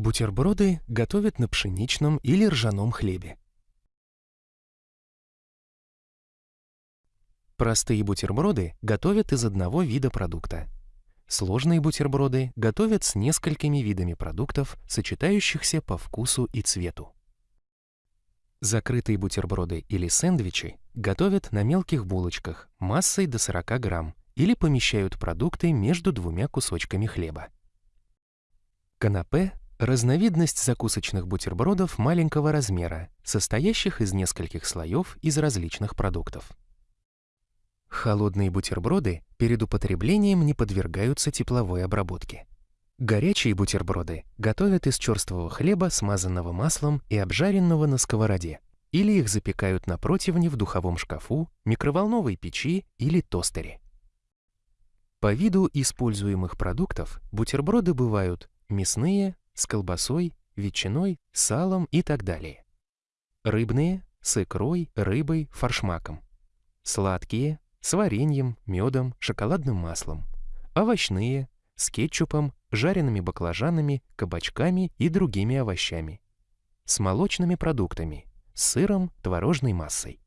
Бутерброды готовят на пшеничном или ржаном хлебе. Простые бутерброды готовят из одного вида продукта. Сложные бутерброды готовят с несколькими видами продуктов, сочетающихся по вкусу и цвету. Закрытые бутерброды или сэндвичи готовят на мелких булочках массой до 40 грамм или помещают продукты между двумя кусочками хлеба. Канапе – разновидность закусочных бутербродов маленького размера, состоящих из нескольких слоев из различных продуктов. Холодные бутерброды перед употреблением не подвергаются тепловой обработке. Горячие бутерброды готовят из черствого хлеба, смазанного маслом и обжаренного на сковороде, или их запекают на противне в духовом шкафу, микроволновой печи или тостере. По виду используемых продуктов бутерброды бывают мясные, с колбасой, ветчиной, салом и так далее. Рыбные – с икрой, рыбой, форшмаком. Сладкие – с вареньем, медом, шоколадным маслом. Овощные с кетчупом, жареными баклажанами, кабачками и другими овощами. С молочными продуктами, с сыром, творожной массой.